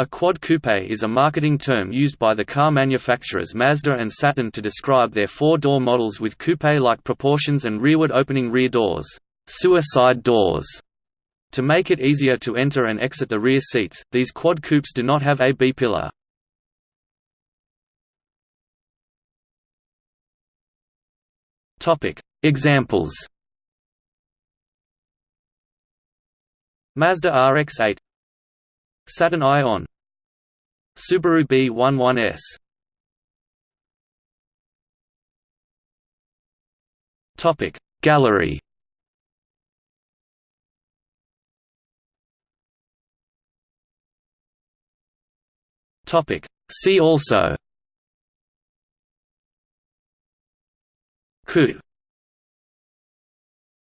A quad coupe is a marketing term used by the car manufacturers Mazda and Saturn to describe their four-door models with coupe-like proportions and rearward opening rear doors, suicide doors. To make it easier to enter and exit the rear seats, these quad coupes do not have a B-pillar. Examples Mazda RX-8 Saturn Ion. Subaru B11S Topic Gallery. Topic See also. Coupe